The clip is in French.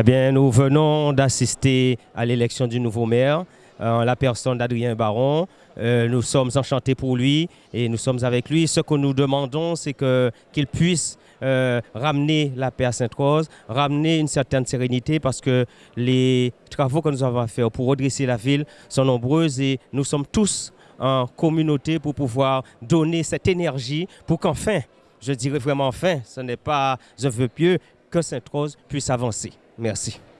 Eh bien, nous venons d'assister à l'élection du nouveau maire, en la personne d'Adrien Baron. Euh, nous sommes enchantés pour lui et nous sommes avec lui. Ce que nous demandons, c'est qu'il puisse euh, ramener la paix à Sainte-Rose, ramener une certaine sérénité parce que les travaux que nous avons à faire pour redresser la ville sont nombreux et nous sommes tous en communauté pour pouvoir donner cette énergie pour qu'enfin, je dirais vraiment enfin, ce n'est pas un vœu pieux, que Sainte-Rose puisse avancer. Merci.